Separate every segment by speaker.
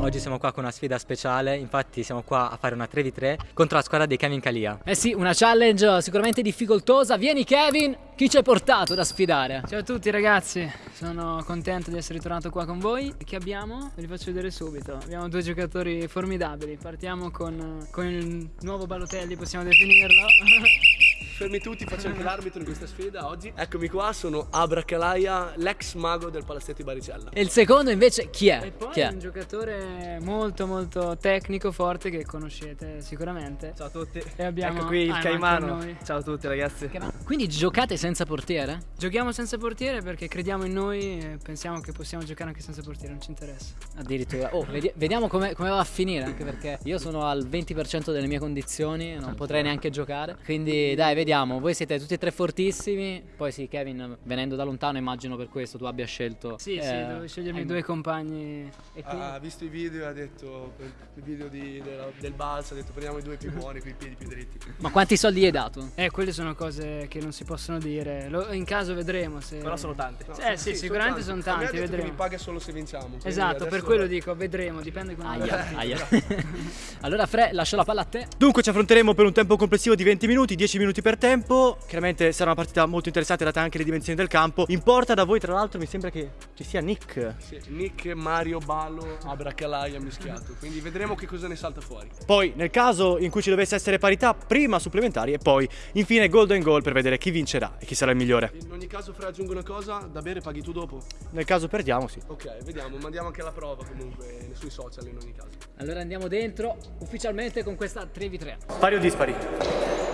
Speaker 1: oggi siamo qua con una sfida speciale, infatti siamo qua a fare una 3v3 contro la squadra dei Kevin Kalia.
Speaker 2: Eh sì, una challenge sicuramente difficoltosa. Vieni Kevin, chi ci hai portato da sfidare?
Speaker 3: Ciao a tutti ragazzi, sono contento di essere ritornato qua con voi. Che abbiamo? Ve li faccio vedere subito. Abbiamo due giocatori formidabili. Partiamo con, con il nuovo Balotelli, possiamo definirlo.
Speaker 4: Fermi tutti, faccio anche l'arbitro in questa sfida oggi. Eccomi qua, sono Abra Kalaia, l'ex mago del palazzetto di Baricella.
Speaker 2: E il secondo invece chi è?
Speaker 3: E poi
Speaker 2: Chi è?
Speaker 3: un giocatore molto molto tecnico, forte che conoscete sicuramente.
Speaker 5: Ciao a tutti.
Speaker 3: E abbiamo
Speaker 5: Ecco qui il Caimano. Ciao a tutti ragazzi.
Speaker 2: Quindi giocate senza portiere?
Speaker 3: Giochiamo senza portiere perché crediamo in noi e pensiamo che possiamo giocare anche senza portiere, non ci interessa.
Speaker 2: Addirittura. Oh, vedi- vediamo come, come va a finire, anche perché io sono al 20% delle mie condizioni, non potrei neanche giocare. Quindi dai, vediamo. Voi siete tutti e tre fortissimi. Poi sì, Kevin, venendo da lontano, immagino per questo tu abbia scelto.
Speaker 3: Sì, sì,
Speaker 2: eh,
Speaker 3: devo scegliermi
Speaker 2: eh,
Speaker 3: due compagni.
Speaker 2: E quindi-
Speaker 4: Ha visto i video e ha detto, il video di- della- del balzo, ha detto prendiamo i due più buoni, con i piedi più dritti.
Speaker 2: Ma quanti soldi gli hai dato?
Speaker 3: Eh, quelle sono cose che non si possono dire. Lo- in caso vedremo se.
Speaker 5: Però sono tanti.
Speaker 3: Eh sì, sicuramente sono
Speaker 4: A me
Speaker 3: tanti,
Speaker 4: detto che
Speaker 3: vedremo.
Speaker 4: mi paga solo se vinciamo.
Speaker 3: Esatto, per quello dico, vedremo, dipende come andrà.
Speaker 2: Aia, aia. allora, Fre, lascio la palla a te.
Speaker 6: Dunque ci affronteremo per un tempo complessivo di 20 minuti, 10 minuti per tempo. Chiaramente sarà una partita molto interessante date anche le dimensioni del campo. In porta da voi tra l'altro mi sembra che ci sia Nick.
Speaker 4: Sì, Nick, Mario, Ballo, Abra Kalaia mischiato. Quindi vedremo che cosa ne salta fuori.
Speaker 6: Poi nel caso in cui ci dovesse essere parità, prima supplementari e poi infine golden goal per vedere chi vincerà e chi sarà il migliore.
Speaker 4: In ogni caso, Fra, aggiungo una cosa, da bere paghi tu dopo?
Speaker 6: Nel caso perdiamo, sì.
Speaker 4: Ok, vediamo, mandiamo anche la prova comunque sui social in ogni caso.
Speaker 2: Allora andiamo dentro ufficialmente con questa 3v3.
Speaker 6: Pari o dispari?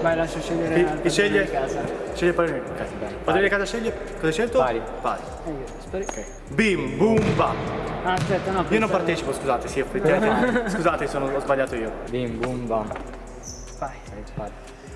Speaker 3: Vai, lascio scegliere
Speaker 6: Chi,
Speaker 3: al
Speaker 6: chi sceglie?
Speaker 3: padrone di casa.
Speaker 6: Sceglie pari. Ok, Padrone di casa sceglie? Cosa hai scelto? Pari. Pari.
Speaker 3: Io, speri-
Speaker 6: Bim, boom, bam.
Speaker 3: Ah, aspetta, no.
Speaker 6: Io non partecipo, scusate, sì, effettivamente. scusate, sono, ho sbagliato io.
Speaker 1: Bim bum bam.
Speaker 3: Vai,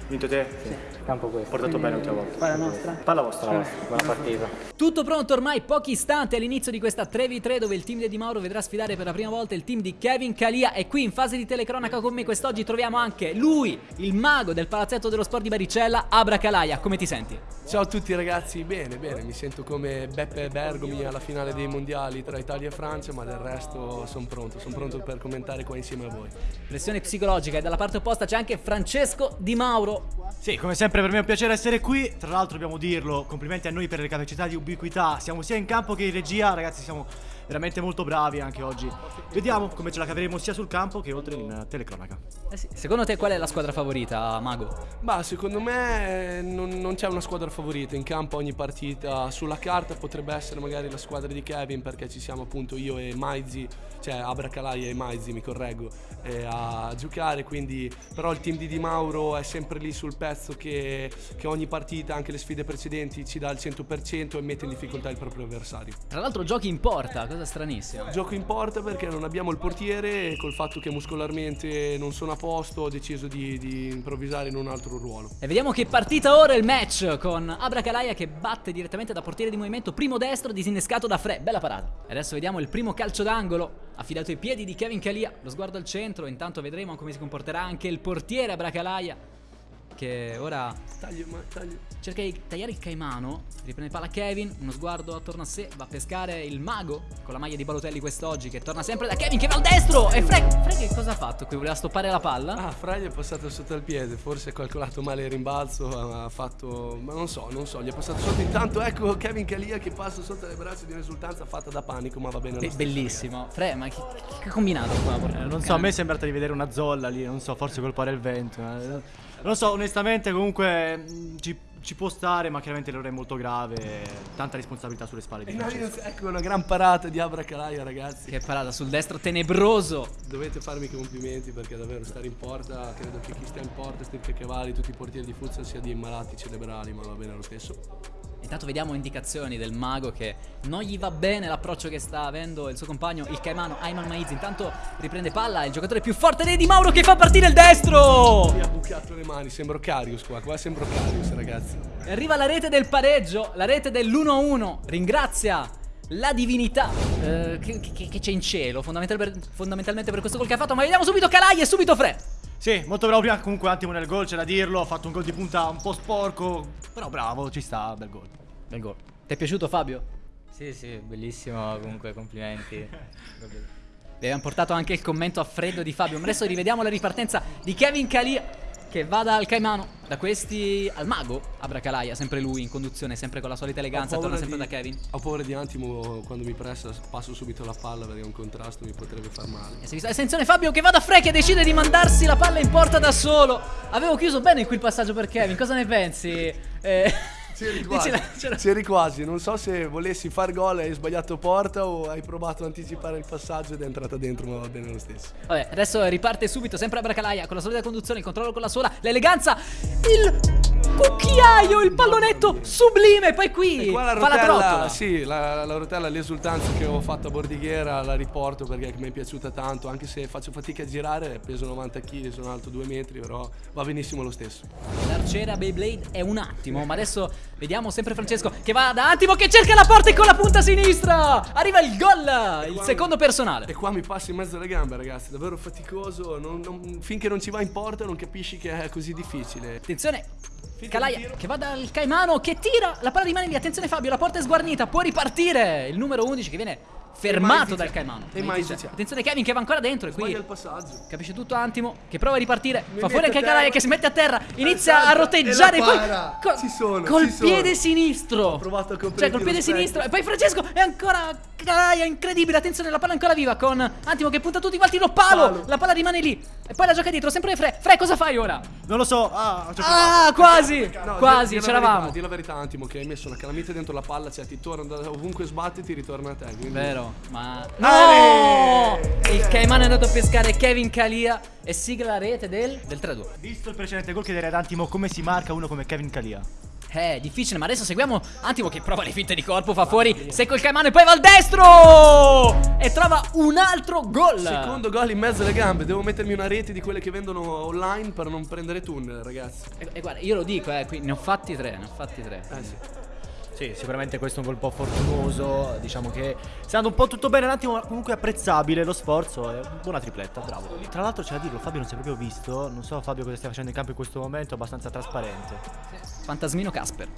Speaker 6: Vinto te? Sì.
Speaker 1: Campo questo.
Speaker 6: Portato bene l'ultima volta.
Speaker 3: vai la nostra.
Speaker 6: Palla vostra.
Speaker 1: Buona partita.
Speaker 2: Tutto pronto ormai pochi istanti all'inizio di questa 3v3 dove il team di Di Mauro vedrà sfidare per la prima volta il team di Kevin Kalia e qui in fase di telecronaca con me quest'oggi troviamo anche lui, il mago del palazzetto dello sport di Baricella, Abra Kalaia. Come ti senti?
Speaker 4: Ciao a tutti ragazzi, bene, bene, mi sento come Beppe Bergomi alla finale dei mondiali tra Italia e Francia, ma del resto sono pronto, sono pronto per commentare qua insieme a voi.
Speaker 2: Pressione psicologica e dalla parte opposta c'è anche Francesco Di Mauro.
Speaker 6: Sì, come sempre per me è un piacere essere qui. Tra l'altro dobbiamo dirlo, complimenti a noi per le capacità di ubiquità. Siamo sia in campo che in regia, ragazzi, siamo veramente molto bravi anche oggi. Vediamo come ce la caveremo sia sul campo che oltre in telecronaca.
Speaker 2: Eh sì, secondo te qual è la squadra favorita, Mago?
Speaker 4: Ma secondo me eh, non, non c'è una squadra favorita, in campo ogni partita sulla carta potrebbe essere magari la squadra di Kevin perché ci siamo appunto io e Maizi, cioè Abracalai e Maizi mi correggo, eh, a giocare, quindi però il team di Di Mauro è sempre lì sul pezzo che, che ogni partita, anche le sfide precedenti, ci dà il 100% e mette in difficoltà il proprio avversario.
Speaker 2: Tra l'altro giochi in porta, cosa stranissima.
Speaker 4: Gioco in porta perché non abbiamo il portiere e col fatto che muscolarmente non sono a posto ho deciso di, di improvvisare in un altro ruolo.
Speaker 2: E vediamo che partita ora il match con Abra Kalaia che batte direttamente da portiere di movimento primo destro disinnescato da Fre. Bella parata. E adesso vediamo il primo calcio d'angolo affidato ai piedi di Kevin Kalia. Lo sguardo al centro, intanto vedremo come si comporterà anche il portiere Abra Che ora
Speaker 4: Taglio, ma taglio.
Speaker 2: cerca di tagliare il caimano, riprende palla Kevin, uno sguardo attorno a sé, va a pescare il mago con la maglia di Balotelli quest'oggi che torna sempre da Kevin che va al destro e Fre, Fre che cosa ha fatto qui? Voleva stoppare la palla?
Speaker 4: Ah, Fra gli è passato sotto al piede, forse ha calcolato male il rimbalzo, ha fatto. ma non so, non so, gli è passato sotto. Intanto ecco Kevin Kalia che passa sotto le braccia di un'esultanza fatta da panico, ma va bene
Speaker 2: Be- bellissimo. Fre, ma che, che ha combinato qua?
Speaker 6: Eh, non so, a me è sembrato di vedere una zolla lì, non so, forse colpare il vento. eh. Non so, onestamente comunque mh, ci, ci può stare, ma chiaramente l'errore è molto grave, tanta responsabilità sulle spalle di
Speaker 4: E noi-
Speaker 6: Francesco.
Speaker 4: ecco una gran parata di Abra Kalaia, ragazzi.
Speaker 2: Che parata sul destro tenebroso.
Speaker 4: Dovete farmi i complimenti perché davvero stare in porta, credo che chi sta in porta, Steve Cavali, tutti i portieri di futsal sia di malati cerebrali, ma va bene lo stesso.
Speaker 2: Intanto vediamo indicazioni del mago che non gli va bene l'approccio che sta avendo il suo compagno, il caimano Ayman Maiz. Intanto riprende palla, il giocatore più forte dei Di Mauro che fa partire il destro.
Speaker 4: Mi ha bucato le mani, sembro Carius qua, qua sembro Carius ragazzi.
Speaker 2: E arriva la rete del pareggio, la rete dell'1-1. Ringrazia la divinità eh, che, c'è in cielo, fondamental- per- fondamentalmente per questo gol che ha fatto. Ma vediamo subito Calai e subito Fre.
Speaker 6: Sì, molto bravo prima, comunque un attimo nel gol, c'è da dirlo, ha fatto un gol di punta un po' sporco, però bravo, ci sta, bel gol.
Speaker 2: Bel gol. Ti è piaciuto Fabio?
Speaker 1: Sì, sì, bellissimo, comunque complimenti.
Speaker 2: abbiamo portato anche il commento a freddo di Fabio. Ma adesso rivediamo la ripartenza di Kevin Calia che va dal Caimano, da questi al mago, Abracalaia, sempre lui in conduzione, sempre con la solita eleganza, torna sempre
Speaker 4: di-
Speaker 2: da Kevin.
Speaker 4: Ho paura di Antimo quando mi pressa, passo subito la palla perché un contrasto mi potrebbe far male.
Speaker 2: E attenzione Fabio che va da Fre che decide di mandarsi la palla in porta da solo. Avevo chiuso bene qui il passaggio per Kevin, cosa ne pensi? Eh,
Speaker 4: C'eri quasi,
Speaker 2: dicela- c'era-
Speaker 4: c'eri quasi, non so se volessi far gol e hai sbagliato porta o hai provato a anticipare il passaggio ed è entrata dentro ma va bene lo stesso.
Speaker 2: Vabbè, adesso riparte subito, sempre Abracalaia, con la solita conduzione, il controllo con la sola, l'eleganza, il cucchiaio, il pallonetto sublime, poi qui
Speaker 4: qua la
Speaker 2: fa la trottola.
Speaker 4: rotella, sì, la, la rotella, l'esultanza che ho fatto a Bordighiera la riporto perché mi è piaciuta tanto, anche se faccio fatica a girare, peso 90 kg, sono alto 2 metri, però va benissimo lo stesso.
Speaker 2: L'arciera Beyblade è un attimo, ma adesso vediamo sempre Francesco che va da attimo che cerca la porta e con la punta sinistra arriva il gol, il secondo personale.
Speaker 4: E qua mi passa in mezzo alle gambe ragazzi, davvero faticoso, non- non- finché non ci va in porta non capisci che è così difficile.
Speaker 2: Attenzione, Calaia che va dal Caimano che tira, la palla rimane lì, attenzione Fabio, la porta è sguarnita, può ripartire il numero 11 che viene fermato dal Caimano.
Speaker 4: E Maizia.
Speaker 2: Attenzione Kevin che va ancora dentro e qui
Speaker 4: Sbaglia il passaggio.
Speaker 2: Capisce tutto Antimo che prova a ripartire.
Speaker 4: Mi
Speaker 2: fa fuori anche. Calaia che si mette a terra. Inizia
Speaker 4: Esatto,
Speaker 2: a roteggiare
Speaker 4: e la
Speaker 2: poi co-
Speaker 4: Ci sono,
Speaker 2: col
Speaker 4: ci sono.
Speaker 2: piede sinistro.
Speaker 4: Ho provato a coprire
Speaker 2: Cioè col piede sinistro. E poi Francesco è ancora Calaia incredibile. Attenzione, la palla è ancora viva con Antimo che punta tutti quanti lo palo.
Speaker 4: Palo.
Speaker 2: La palla rimane lì. E poi la gioca dietro, sempre Fre. Fre, cosa fai ora?
Speaker 6: Non lo so. Ah.
Speaker 2: Ah, quasi.
Speaker 4: No,
Speaker 2: quasi,
Speaker 4: la
Speaker 2: c'eravamo.
Speaker 4: Di la verità, Antimo, che hai messo una calamita dentro la palla, cioè ti torna ovunque sbatti ti ritorna a te. Quindi...
Speaker 2: Vero, ma
Speaker 4: Ale!
Speaker 2: Il Caimano è andato a pescare Kevin Calia e sigla la rete del, del 3-2.
Speaker 6: Visto il precedente gol, chiederei ad Antimo come si marca uno come Kevin Calia.
Speaker 2: Eh, difficile, ma adesso seguiamo Antimo che prova le finte di corpo, fa fuori secco il Caimano e poi va al destro! E trova un altro gol!
Speaker 4: Secondo gol in mezzo alle gambe, devo mettermi una rete di quelle che vendono online per non prendere tunnel, ragazzi.
Speaker 2: E, e guarda, io lo dico, eh, qui ne ho fatti tre, ne ho fatti tre.
Speaker 4: Eh sì.
Speaker 6: Sì, sicuramente questo è un gol un fortunoso. Diciamo che sta andando un po' tutto bene un attimo, comunque apprezzabile lo sforzo. Buona tripletta, bravo. Tra l'altro c'è da dirlo, Fabio non si è proprio visto. Non so Fabio cosa stia facendo in campo in questo momento, abbastanza trasparente.
Speaker 2: Fantasmino Casper.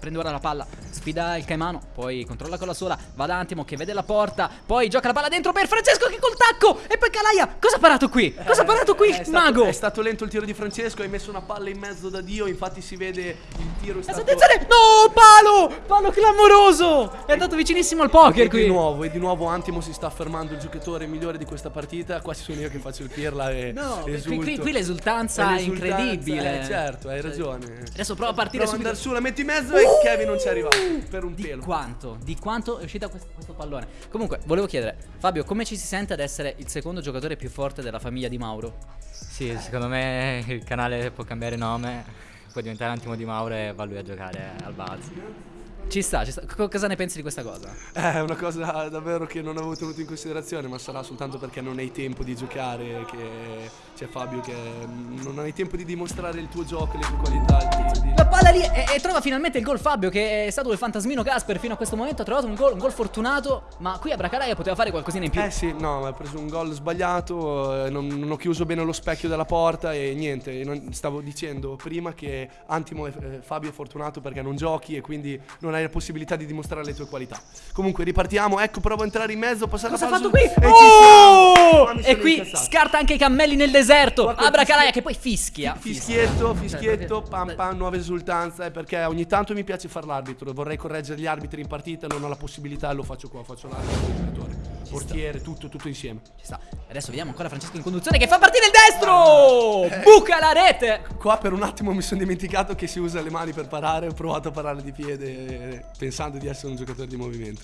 Speaker 2: Prende ora la palla, sfida il Caimano, poi controlla con la sola, va da Antimo che vede la porta, poi gioca la palla dentro per Francesco che col tacco e poi Calaia. Cosa ha parato qui? Cosa ha parato qui
Speaker 4: È
Speaker 2: il
Speaker 4: stato,
Speaker 2: mago?
Speaker 4: È stato lento il tiro di Francesco, hai messo una palla in mezzo da Dio, infatti si vede il tiro è stato...
Speaker 2: Attenzione! No, palo! Palo clamoroso! È andato vicinissimo al poker
Speaker 4: E
Speaker 2: qui.
Speaker 4: di nuovo, e di nuovo Antimo si sta affermando il giocatore migliore di questa partita. Quasi sono io che faccio il pirla e
Speaker 2: No, qui, qui- qui l'esultanza
Speaker 4: È
Speaker 2: è
Speaker 4: l'esultanza,
Speaker 2: incredibile.
Speaker 4: eh, certo, hai ragione.
Speaker 2: Adesso prova a partire
Speaker 4: Prova
Speaker 2: subito.
Speaker 4: andare su, la metti in mezzo e Kevin non ci è arrivato per un
Speaker 2: Di
Speaker 4: pelo.
Speaker 2: quanto? Di quanto è uscita questo, questo pallone? Comunque, volevo chiedere, Fabio, come ci si sente ad essere il secondo giocatore più forte della famiglia di Mauro?
Speaker 1: Sì, secondo me il canale può cambiare nome, può diventare Antimo di Mauro e va lui a giocare al balzo.
Speaker 2: Ci sta, ci sta. Co- cosa ne pensi di questa cosa?
Speaker 4: È una cosa davvero che non avevo tenuto in considerazione, ma sarà soltanto perché non hai tempo di giocare, che c'è Fabio che mm, non hai tempo di dimostrare il tuo gioco, le tue qualità. di-
Speaker 2: La palla lì e, e trova finalmente il gol Fabio che è stato il fantasmino Casper fino a questo momento ha trovato un gol, un gol fortunato ma qui a Bracalaia poteva fare qualcosina in più
Speaker 4: Eh sì, no, ha preso un gol sbagliato, eh, non, non ho chiuso bene lo specchio della porta e niente, non- stavo dicendo prima che Antimo e eh, Fabio è fortunato perché non giochi e quindi non hai la possibilità di dimostrare le tue qualità. Comunque ripartiamo, ecco, provo a entrare in mezzo, passare
Speaker 2: Cosa ha fatto qui?
Speaker 4: e siamo!
Speaker 2: Oh!
Speaker 4: Ma mi
Speaker 2: E qui
Speaker 4: incazzato.
Speaker 2: scarta anche i cammelli nel deserto Abracalaia
Speaker 4: fischie-
Speaker 2: che poi fischia
Speaker 4: Fischietto, fischietto,
Speaker 2: Cioè,
Speaker 4: pam pam, nuova esultanza, eh, perché ogni tanto mi piace fare l'arbitro, vorrei correggere gli arbitri in partita, non ho la possibilità e lo faccio qua, faccio l'arbitro, portiere, tutto, tutto insieme.
Speaker 2: Ci sta. Adesso vediamo ancora Francesco in conduzione che fa partire il destro! Buca la rete!
Speaker 4: Qua per un attimo mi sono dimenticato che si usa le mani per parare, ho provato a parare di piede eh, pensando di essere un giocatore di movimento.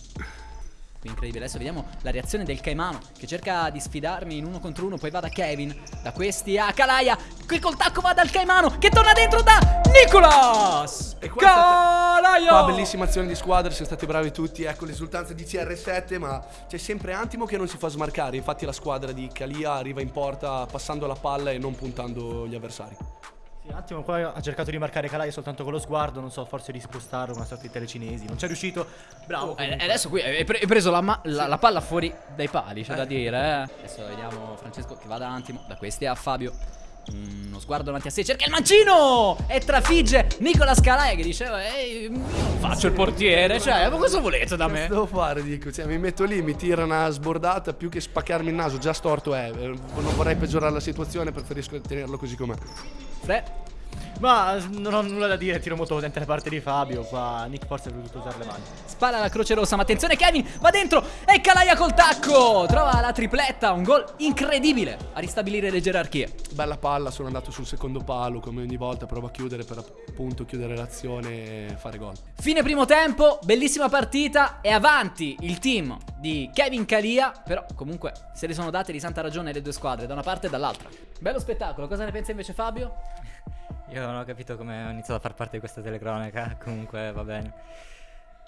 Speaker 2: Qui incredibile, adesso vediamo la reazione del Caimano che cerca di sfidarmi in uno contro uno, poi va da Kevin, da questi a Calaia, qui col tacco va dal Caimano che torna dentro da Nicolas!
Speaker 4: E
Speaker 2: Calaia!
Speaker 4: Qua bellissima azione di squadra, siamo stati bravi tutti, ecco l'esultanza di CR7, ma c'è sempre Antimo che non si fa smarcare, infatti la squadra di Calia arriva in porta passando la palla e non puntando gli avversari.
Speaker 6: Sì, un attimo qua ha cercato di marcare Calia soltanto con lo sguardo, non so, forse di spostarlo, una sorta di telecinesi. Non c'è riuscito. Bravo.
Speaker 2: E
Speaker 6: comunque.
Speaker 2: adesso qui hai pre- hai preso la, la- la palla fuori dai pali, c'è da dire. Eh. Adesso vediamo Francesco che va da Antimo, da questi a Fabio. Uno sguardo davanti a sé, cerca il mancino e trafigge Nicola Scalaia che diceva Ehi, io faccio il portiere, cioè, ma cosa volete da
Speaker 4: Cosa
Speaker 2: me?
Speaker 4: devo fare? Dico, cioè, mi metto lì, mi tira una sbordata più che spaccarmi il naso, già storto è. Eh, Non vorrei peggiorare la situazione, preferisco tenerlo così com'è.
Speaker 2: Fre,
Speaker 6: Ma non ho nulla da dire, tiro molto potente da parte di Fabio. Qua Nick forse ha voluto usare le mani.
Speaker 2: spara la croce rossa, ma attenzione Kevin, va dentro e Calaia col tacco, trova la tripletta, un gol incredibile a ristabilire le gerarchie.
Speaker 4: Bella palla, sono andato sul secondo palo, come ogni volta provo a chiudere per appunto chiudere l'azione e fare gol.
Speaker 2: Fine primo tempo, bellissima partita e avanti il team di Kevin Calia, però comunque se le sono date di santa ragione le due squadre, da una parte e dall'altra. Bello spettacolo, cosa ne pensa invece Fabio?
Speaker 1: Io non ho capito come ho iniziato a far parte di questa telecronaca, comunque va bene.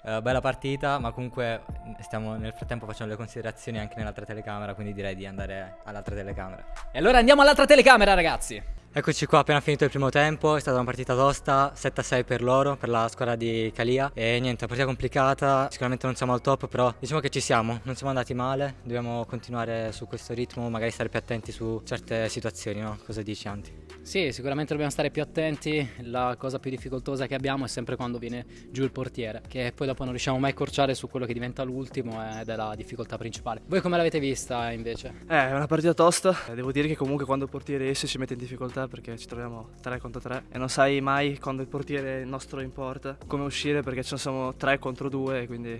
Speaker 1: Eh, bella partita, ma comunque stiamo nel frattempo facendo le considerazioni anche nell'altra telecamera, quindi direi di andare all'altra telecamera.
Speaker 2: E allora andiamo all'altra telecamera ragazzi.
Speaker 1: Eccoci qua, appena finito il primo tempo, è stata una partita tosta, 7-6 per loro, per la squadra di Calia e niente, una partita complicata, sicuramente non siamo al top, però diciamo che ci siamo, non siamo andati male, dobbiamo continuare su questo ritmo, magari stare più attenti su certe situazioni, no? Cosa dici Anti?
Speaker 2: Sì, sicuramente dobbiamo stare più attenti. La cosa più difficoltosa che abbiamo è sempre quando viene giù il portiere, che poi dopo non riusciamo mai a accorciare su quello che diventa l'ultimo ed è la difficoltà principale. Voi come l'avete vista invece?
Speaker 5: Eh, è una partita tosta. Eh, Devo dire che comunque quando il portiere esce ci mette in difficoltà perché ci troviamo 3 contro 3 e non sai mai quando il portiere nostro in porta come uscire perché ne siamo 3 contro 2 quindi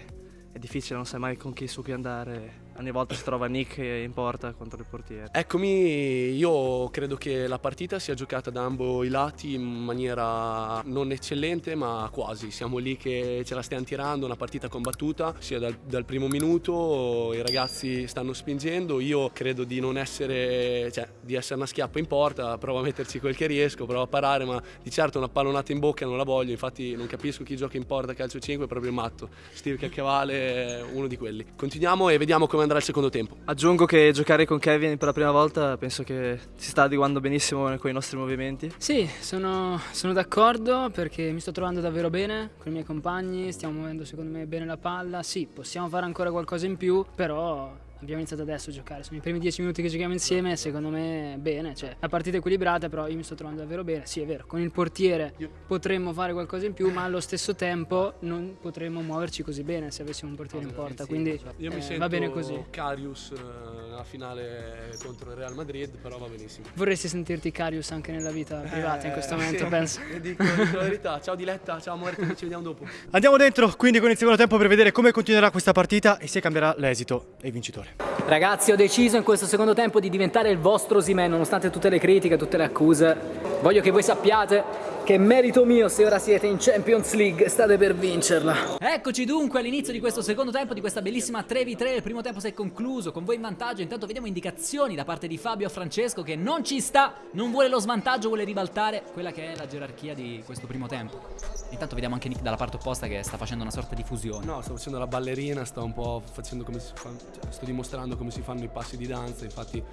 Speaker 5: è difficile, non sai mai con chi su chi andare. Ogni volta si trova Nick in porta contro il portiere.
Speaker 4: Eccomi, io credo che la partita sia giocata da ambo i lati in maniera non eccellente ma quasi, siamo lì che ce la stiamo tirando, una partita combattuta sia dal, dal primo minuto, i ragazzi stanno spingendo, io credo di non essere, cioè di essere una schiappa in porta, provo a metterci quel che riesco, provo a parare ma di certo una pallonata in bocca non la voglio, infatti non capisco chi gioca in porta calcio 5 è proprio matto, Steve Cacchiavale è uno di quelli. Continuiamo e vediamo come andrà il secondo tempo.
Speaker 5: Aggiungo che giocare con Kevin per la prima volta penso che si sta adeguando benissimo con i nostri movimenti.
Speaker 3: Sì, sono, sono d'accordo perché mi sto trovando davvero bene con i miei compagni, stiamo muovendo secondo me bene la palla. Sì, possiamo fare ancora qualcosa in più, però abbiamo iniziato adesso a giocare. Sono i primi dieci minuti che giochiamo insieme, secondo me bene. Cioè, la partita è equilibrata, però io mi sto trovando davvero bene. Sì, è vero, con il portiere potremmo fare qualcosa in più, ma allo stesso tempo non potremmo muoverci così bene se avessimo un portiere in porta. Quindi
Speaker 4: Io mi
Speaker 3: eh,
Speaker 4: sento
Speaker 3: va bene così.
Speaker 4: Carius eh, nella finale contro il Real Madrid, però va benissimo.
Speaker 3: Vorresti sentirti Carius anche nella vita privata in questo
Speaker 4: Eh,
Speaker 3: momento,
Speaker 4: sì.
Speaker 3: penso.
Speaker 4: E Dico, dico la verità. Ciao Diletta, ciao amore, ci vediamo dopo.
Speaker 6: Andiamo dentro quindi con il secondo tempo per vedere come continuerà questa partita e se cambierà l'esito e il vincitore.
Speaker 2: Ragazzi, ho deciso in questo secondo tempo di diventare il vostro Simen, nonostante tutte le critiche, tutte le accuse. Voglio che voi sappiate che è merito mio se ora siete in Champions League e state per vincerla. Eccoci dunque all'inizio di questo secondo tempo, di questa bellissima 3v3. Il primo tempo si è concluso, con voi in vantaggio. Intanto vediamo indicazioni da parte di Fabio a Francesco che non ci sta, non vuole lo svantaggio, vuole ribaltare quella che è la gerarchia di questo primo tempo. Intanto vediamo anche Nick dalla parte opposta che sta facendo una sorta di fusione.
Speaker 4: No, sto facendo la ballerina, sto un po' facendo come si fa, cioè, sto dimostrando come si fanno i passi di danza, infatti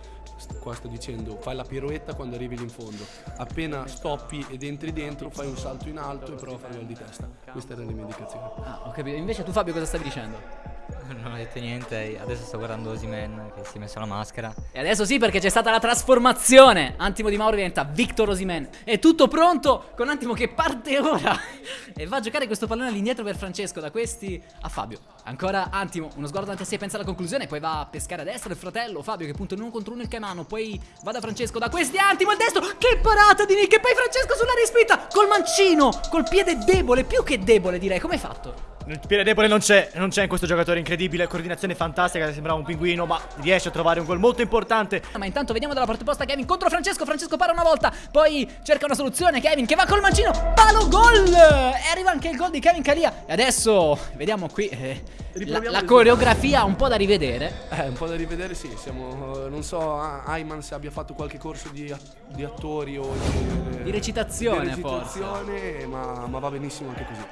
Speaker 4: qua sto dicendo fai la pirouetta quando arrivi lì in fondo, appena stoppi ed entri dentro fai un salto in alto e prova a fare gol di testa. Queste erano le mie indicazioni.
Speaker 2: Ah, ho capito. Invece tu Fabio cosa stavi dicendo?
Speaker 1: Non ho detto niente, adesso sto guardando Osimen che si è messo la maschera.
Speaker 2: E adesso sì perché c'è stata la trasformazione Antimo Di Mauro diventa Victor Osimen È tutto pronto con Antimo che parte ora E va a giocare questo pallone all'indietro per Francesco Da questi a Fabio Ancora Antimo, uno sguardo davanti a sé, pensa alla conclusione Poi va a pescare a destra il fratello Fabio che punta in uno contro uno il Caimano Poi va da Francesco, da questi Antimo il destro Che parata di Nick E poi Francesco sulla rispinta Col mancino, col piede debole Più che debole direi, come hai fatto?
Speaker 6: Il piede debole non c'è, non c'è in questo giocatore incredibile, coordinazione fantastica, sembrava un pinguino, ma riesce a trovare un gol molto importante.
Speaker 2: Ma intanto vediamo dalla parte opposta Kevin contro Francesco. Francesco para una volta, poi cerca una soluzione. Kevin che va col mancino, palo gol! E arriva anche il gol di Kevin Calia. E adesso vediamo qui eh, la, la coreografia un po' da rivedere.
Speaker 4: Eh, un po' da rivedere sì, siamo, eh, non so Ayman se abbia fatto qualche corso di, di attori o di,
Speaker 2: Di recitazione,
Speaker 4: di recitazione, ma, ma va benissimo anche così.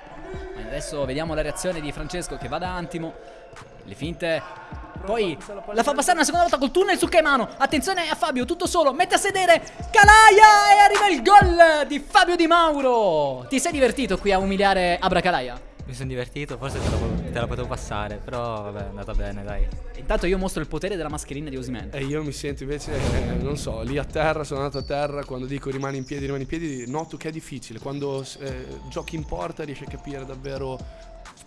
Speaker 2: Adesso vediamo la reazione di Francesco che va da Antimo. Le finte. Poi la fa passare una seconda volta col tunnel su Caimano. Attenzione a Fabio, tutto solo. Mette a sedere Calaia e arriva il gol di Fabio Di Mauro. Ti sei divertito qui a umiliare Abra Calaia?
Speaker 1: Mi sono divertito, forse te la, te la potevo passare, però vabbè, è andata bene, dai.
Speaker 2: Intanto io mostro il potere della mascherina di Osimen.
Speaker 4: E io mi sento invece, eh, non so, lì a terra, sono andato a terra, quando dico rimani in piedi, rimani in piedi, noto che è difficile. Quando eh, giochi in porta riesci a capire davvero,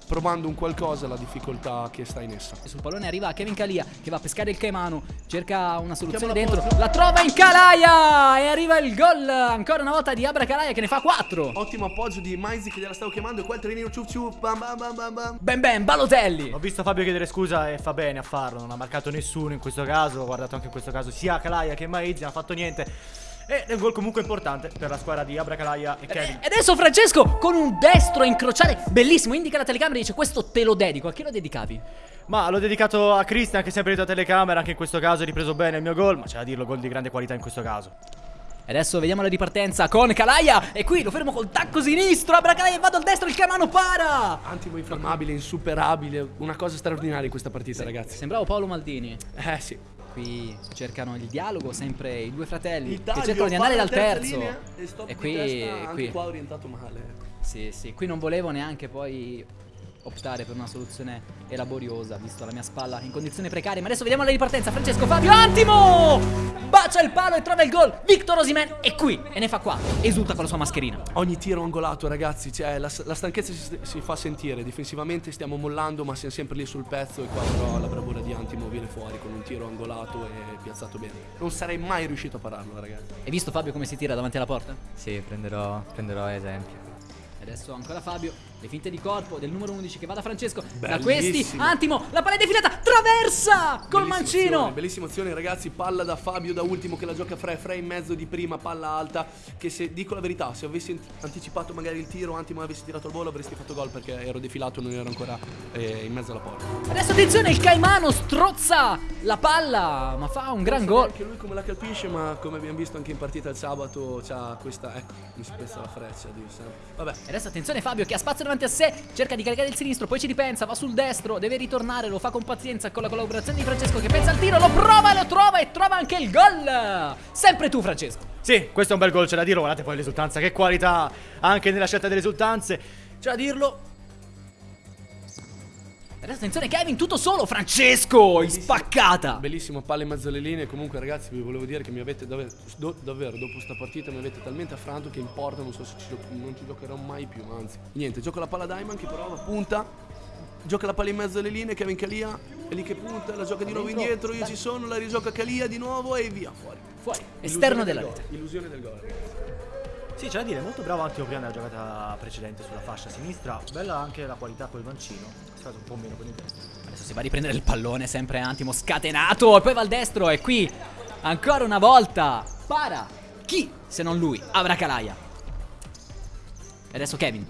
Speaker 4: provando un qualcosa, la difficoltà che sta in essa.
Speaker 2: Sul pallone arriva Kevin Calia che va a pescare il Caimano, cerca una soluzione dentro, la trova in Calaia e arriva il gol ancora una volta di Abra Calaia che ne fa 4.
Speaker 4: Ottimo appoggio di Maizi che gliela stavo chiamando e qua il trenino ciup ciup, bam bam bam bam bam.
Speaker 2: Ben ben, Balotelli.
Speaker 6: Ho visto Fabio chiedere scusa e fa bene a farlo, non ha marcato nessuno in questo caso, ho guardato anche in questo caso sia Kalaia che Maizi, non ha fatto niente. Ed è un gol comunque importante per la squadra di Abra Kalaia e Kevin.
Speaker 2: E adesso Francesco con un destro a incrociare bellissimo, indica la telecamera e dice questo te lo dedico. A chi lo dedicavi?
Speaker 6: Ma l'ho dedicato a Cristian che è sempre dietro la telecamera, anche in questo caso ha ripreso bene il mio gol, ma c'è da dirlo, gol di grande qualità in questo caso.
Speaker 2: E adesso vediamo la ripartenza con Calaia E qui lo fermo col tacco sinistro Abra Calaia e vado al destro, il Caimano para
Speaker 4: Antimo infermabile, insuperabile, una cosa straordinaria in questa partita ragazzi.
Speaker 2: Sembrava Paolo Maldini
Speaker 4: Eh sì.
Speaker 2: Qui cercano il dialogo sempre i due fratelli
Speaker 4: Il
Speaker 2: Che
Speaker 4: taglio,
Speaker 2: cercano di andare dal terzo
Speaker 4: linea E,
Speaker 2: E qui, qui
Speaker 4: qua orientato male.
Speaker 2: Sì, sì, qui non volevo neanche poi optare per una soluzione elaboriosa, visto la mia spalla in condizioni precarie. Ma adesso vediamo la ripartenza. Francesco Fabio Antimo! Bacia il palo e trova il gol. Victor Osimen è qui e ne fa 4. Esulta con la sua mascherina.
Speaker 4: Ogni tiro angolato, ragazzi, cioè, la, la stanchezza si, si fa sentire. Difensivamente stiamo mollando, ma siamo sempre lì sul pezzo. E qua però la bravura di Antimo viene fuori con un tiro angolato e piazzato bene. Non sarei mai riuscito a pararlo, ragazzi.
Speaker 2: Hai visto Fabio come si tira davanti alla porta?
Speaker 1: Sì, prenderò, prenderò esempio.
Speaker 2: E adesso ancora Fabio, le finte di corpo del numero 11 che va da Francesco. Da
Speaker 4: Bellissimo.
Speaker 2: questi, Antimo, la palla è defilata, traversa col
Speaker 4: Bellissima
Speaker 2: mancino.
Speaker 4: azione, Bellissima azione, ragazzi. Palla da Fabio da ultimo che la gioca Fre. Fre in mezzo di prima, palla alta. Che se dico la verità, se avessi ant- anticipato magari il tiro, Antimo avessi tirato il volo, avresti fatto gol perché ero defilato e non ero ancora eh, in mezzo alla porta.
Speaker 2: Adesso attenzione, il Caimano strozza la palla, ma fa un gran gol.
Speaker 4: neanche lui come la colpisce, ma come abbiamo visto anche in partita il sabato, c'ha questa. Ecco, mi spezza la freccia. Dio santo. Vabbè.
Speaker 2: E adesso attenzione Fabio che ha spazio davanti a sé, cerca di caricare il sinistro, poi ci ripensa, va sul destro, deve ritornare, lo fa con pazienza con la collaborazione di Francesco che pensa al tiro, lo prova lo trova e trova anche il gol. Sempre tu Francesco.
Speaker 6: Sì, questo è un bel gol, c'è da dirlo, guardate poi l'esultanza, che qualità anche nella scelta delle esultanze. C'è da dirlo,
Speaker 2: adesso attenzione Kevin, tutto solo, Francesco, in spaccata.
Speaker 4: Bellissimo palla in mezzo alle linee. Comunque, ragazzi, vi volevo dire che mi avete davvero, do- davvero dopo sta partita mi avete talmente affranto che in porta non so se ci non ci giocherò mai più. Anzi, niente, gioco la palla Diamond che prova, punta. Gioca la palla in mezzo alle linee, Kevin Calia è lì che punta, la gioca di nuovo indietro, io ci sono, la rigioca Calia di nuovo e via, fuori.
Speaker 2: Fuori, esterno
Speaker 4: Illusione
Speaker 2: della
Speaker 4: del
Speaker 2: rete.
Speaker 4: Illusione del gol, ragazzi.
Speaker 6: Sì, c'è da dire, molto bravo Antimo prima nella giocata precedente sulla fascia sinistra. Bella anche la qualità col mancino. È stato un po' meno con il destro.
Speaker 2: Adesso si va a riprendere il pallone, sempre Antimo scatenato, e poi va al destro e qui, ancora una volta, para. Chi, se non lui, Abra Calaia. E adesso Kevin.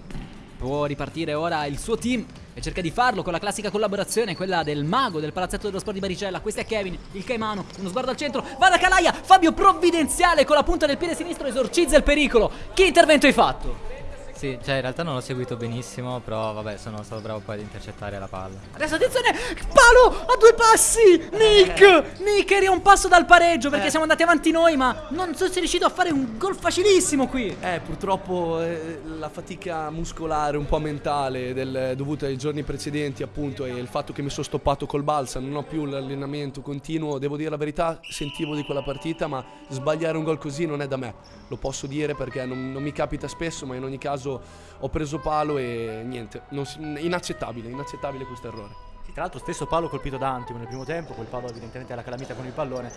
Speaker 2: Può ripartire ora il suo team e cerca di farlo con la classica collaborazione, quella del mago del palazzetto dello sport di Baricella. Questo è Kevin, il Caimano, uno sguardo al centro, va da Calaia, Fabio provvidenziale con la punta del piede sinistro esorcizza il pericolo. Che intervento hai fatto?
Speaker 1: Sì, cioè in realtà non l'ho seguito benissimo, però vabbè, sono stato bravo poi ad intercettare la palla.
Speaker 2: Adesso attenzione, palo a due passi, Nick, Nick eri a un passo dal pareggio perché siamo andati avanti noi ma non sono riuscito a fare un gol facilissimo qui.
Speaker 4: Eh, purtroppo eh, la fatica muscolare, un po' mentale, del- dovuta ai giorni precedenti, appunto, e il fatto che mi sono stoppato col balsa, non ho più l'allenamento continuo. Devo dire la verità, sentivo di quella partita, ma sbagliare un gol così non è da me. Lo posso dire perché non, non mi capita spesso, ma in ogni caso ho preso palo e niente, si- inaccettabile, inaccettabile questo errore.
Speaker 6: Sì, tra l'altro stesso palo colpito da Antimo nel primo tempo, quel palo evidentemente alla calamita con il pallone.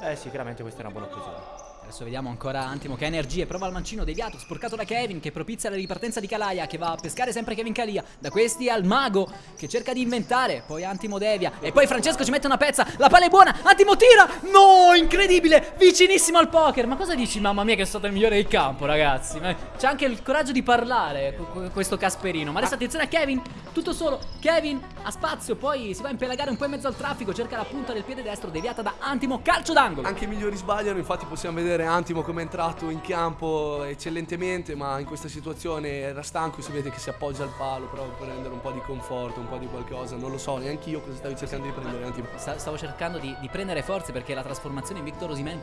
Speaker 6: Eh sì, chiaramente questa è una buona occasione.
Speaker 2: Adesso vediamo ancora Antimo che ha energie, prova il mancino deviato, sporcato da Kevin che propizia la ripartenza di Calaia che va a pescare sempre Kevin Calia. Da questi al mago che cerca di inventare, poi Antimo devia e poi Francesco ci mette una pezza, la palla è buona, Antimo tira, no, incredibile, vicinissimo al poker. Ma cosa dici mamma mia che è stato il migliore del campo ragazzi? C'ha anche il coraggio di parlare questo Casperino. Ma adesso attenzione a Kevin, tutto solo, Kevin ha spazio, poi si va a impelagare un po' in mezzo al traffico, cerca la punta del piede destro deviata da Antimo, calcio d'angolo.
Speaker 4: Anche i migliori sbagliano, infatti possiamo vedere Antimo come è entrato in campo eccellentemente, ma in questa situazione era stanco, si vede che si appoggia al palo proprio per rendere un po' di conforto, un po' di qualcosa, non lo so, neanche io cosa stavi cercando di prendere Antimo.
Speaker 2: Sta- Stavo cercando di, di prendere forze perché la trasformazione in Victor Osimhen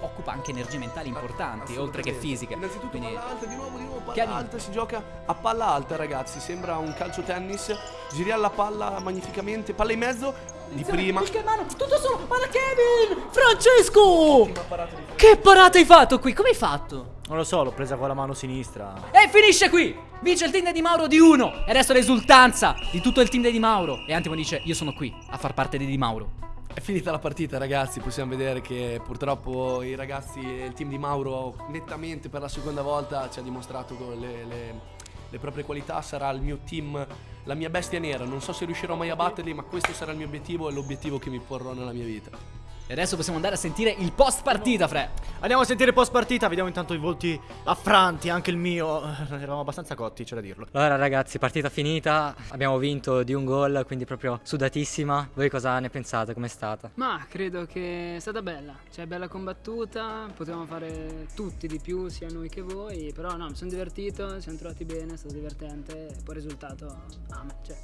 Speaker 2: occupa anche energie mentali importanti, oltre che fisiche.
Speaker 4: Innanzitutto
Speaker 2: Quindi
Speaker 4: palla alta, di nuovo, di nuovo palla
Speaker 2: Kevin.
Speaker 4: alta, si gioca a palla alta ragazzi, sembra un calcio tennis, giriamo la palla magnificamente, palla in mezzo, di prima.
Speaker 2: mano, tutto solo, guarda Kevin! Francesco! Che parata hai fatto qui? Come hai fatto?
Speaker 6: Non lo so, l'ho presa con la mano sinistra.
Speaker 2: E finisce qui! Vince il team di Mauro di 1 e adesso l'esultanza di tutto il team di Di Mauro. E Antimo dice: Io sono qui a far parte di Di Mauro.
Speaker 4: È finita la partita ragazzi, possiamo vedere che purtroppo i ragazzi e il team di Mauro nettamente per la seconda volta ci ha dimostrato con le, le- le proprie qualità, sarà il mio team, la mia bestia nera, non so se riuscirò mai a batterli ma questo sarà il mio obiettivo e l'obiettivo che mi porrò nella mia vita.
Speaker 2: E adesso possiamo andare a sentire il post partita, Fre.
Speaker 6: Andiamo a sentire post partita, vediamo intanto i volti affranti, anche il mio. Eravamo abbastanza cotti, c'è da dirlo.
Speaker 1: Allora ragazzi, partita finita, abbiamo vinto di un gol, quindi proprio sudatissima. Voi cosa ne pensate? Com'è stata?
Speaker 3: Ma credo che è stata bella, cioè bella combattuta, potevamo fare tutti di più, sia noi che voi, però no, mi sono divertito, ci siamo trovati bene, è stato divertente e poi il risultato a me, cioè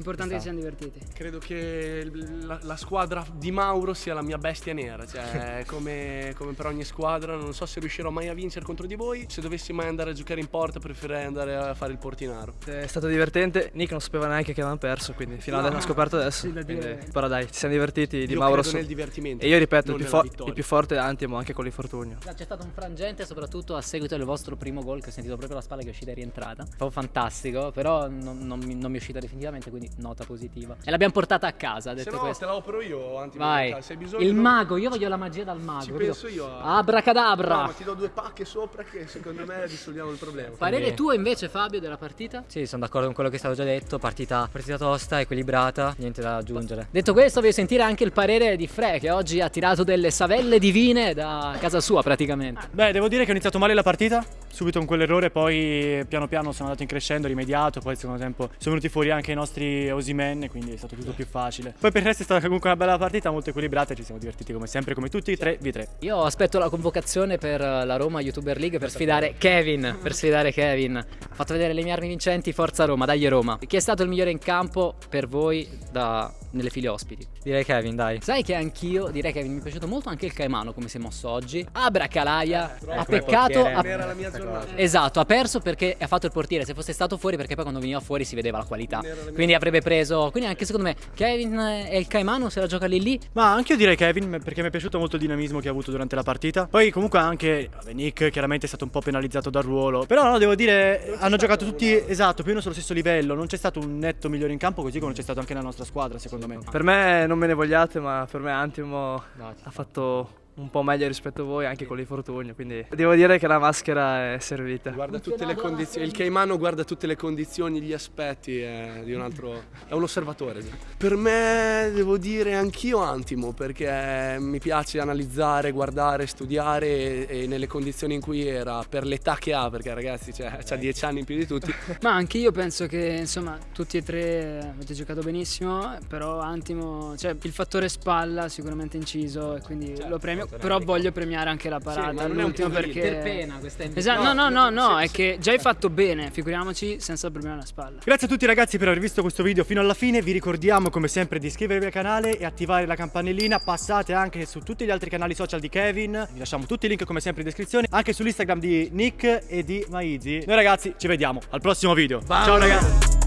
Speaker 3: importante che
Speaker 1: Ci sta.
Speaker 3: siamo divertiti.
Speaker 4: Credo che la, la squadra di Mauro sia la mia bestia nera, cioè come, come per ogni squadra, non so se riuscirò mai a vincere contro di voi, se dovessi mai andare a giocare in porta preferirei andare a fare il portinaro.
Speaker 5: È stato divertente, Nick non sapeva neanche che avevamo perso, quindi fino adesso l'ha scoperto adesso.
Speaker 3: Sì, da
Speaker 5: quindi-
Speaker 3: dire.
Speaker 5: Però dai, ci siamo divertiti di
Speaker 4: Io
Speaker 5: Mauro
Speaker 4: credo nel divertimento.
Speaker 5: E io ripeto, il più, il più forte è Antimo anche con l'infortunio.
Speaker 2: C'è stato un frangente, soprattutto a seguito del vostro primo gol, che ho sentito proprio la spalla che è uscita e rientrata. Proprio fantastico, però non, non mi, non mi è uscita definitivamente, quindi nota positiva. E l'abbiamo portata a casa,
Speaker 4: Se
Speaker 2: detto
Speaker 4: no
Speaker 2: questo.
Speaker 4: te la opero io,
Speaker 2: Vai.
Speaker 4: se hai bisogno
Speaker 2: Il mago, io voglio la magia dal mago.
Speaker 4: Ci penso io a-
Speaker 2: Abracadabra.
Speaker 4: No, ma ti do due pacche sopra che secondo me risolviamo il problema.
Speaker 2: Parere
Speaker 1: Quindi-
Speaker 2: tuo invece, Fabio, della partita?
Speaker 1: Sì, sono d'accordo con quello che è stato già detto, partita, partita tosta, equilibrata, niente da aggiungere.
Speaker 2: Detto questo, voglio sentire anche il parere di Fre, che oggi ha tirato delle savelle divine da casa sua praticamente.
Speaker 6: Beh, devo dire che ho iniziato male la partita, subito con quell'errore, poi piano piano sono andato in crescendo, rimediato, poi al secondo tempo sono venuti fuori anche i nostri Osimen, quindi è stato tutto più facile. Poi per il resto è stata comunque una bella partita, molto equilibrata ci siamo divertiti come sempre, come tutti, 3v3.
Speaker 2: Io aspetto la convocazione per la Roma YouTuber League per sfidare Kevin. Per sfidare Kevin. Ho fatto vedere le mie armi vincenti, forza Roma, dai Roma. Chi è stato il migliore in campo per voi da- nelle file ospiti?
Speaker 1: Direi Kevin, dai.
Speaker 2: Sai che anch'io direi che mi è piaciuto molto anche il Caimano come si è mosso oggi. Abracalaia, ha
Speaker 1: come
Speaker 2: peccato. ha-
Speaker 4: Non era la mia giornata.
Speaker 2: Esatto, ha perso perché ha fatto il portiere. Se fosse stato fuori, perché poi quando veniva fuori si vedeva la qualità.
Speaker 4: La
Speaker 2: Quindi avrebbe preso. Quindi anche secondo me Kevin e il Caimano se la gioca lì lì.
Speaker 6: Ma anche io direi Kevin perché mi è piaciuto molto il dinamismo che ha avuto durante la partita. Poi comunque anche vabbè, Nick chiaramente è stato un po' penalizzato dal ruolo. Però no, devo dire hanno giocato tutti esatto, più o meno sullo stesso livello. Non c'è stato un netto migliore in campo così come non c'è stato anche nella nostra squadra secondo me.
Speaker 5: Per me non me ne vogliate, ma per me Antimo
Speaker 1: No,
Speaker 5: ha fatto un po' meglio rispetto a voi anche con l'infortunio, quindi devo dire che la maschera è servita.
Speaker 4: Guarda tutte le condizioni, il Caimano guarda tutte le condizioni, gli aspetti è di un altro. è un osservatore. Per me devo dire anch'io Antimo, perché mi piace analizzare, guardare, studiare e, nelle condizioni in cui era, per l'età che ha, perché ragazzi cioè, ha 10 anni in più di tutti.
Speaker 3: Ma anche io penso che insomma tutti e tre avete giocato benissimo, però Antimo, cioè il fattore spalla sicuramente inciso e quindi lo premio, però voglio premiare anche la parata
Speaker 4: ma non è un
Speaker 3: all'ultimo
Speaker 4: poverino.
Speaker 3: perché...
Speaker 2: Per pena questa è
Speaker 3: Esatto, no, no, no, no, è che già hai fatto bene, figuriamoci senza problema alla spalla.
Speaker 6: Grazie a tutti ragazzi per aver visto questo video fino alla fine, vi ricordiamo come sempre di iscrivervi al canale e attivare la campanellina, passate anche su tutti gli altri canali social di Kevin, vi lasciamo tutti i link come sempre in descrizione, anche sull'Instagram di Nick e di Maizi. Noi ragazzi ci vediamo al prossimo video, ciao ragazzi!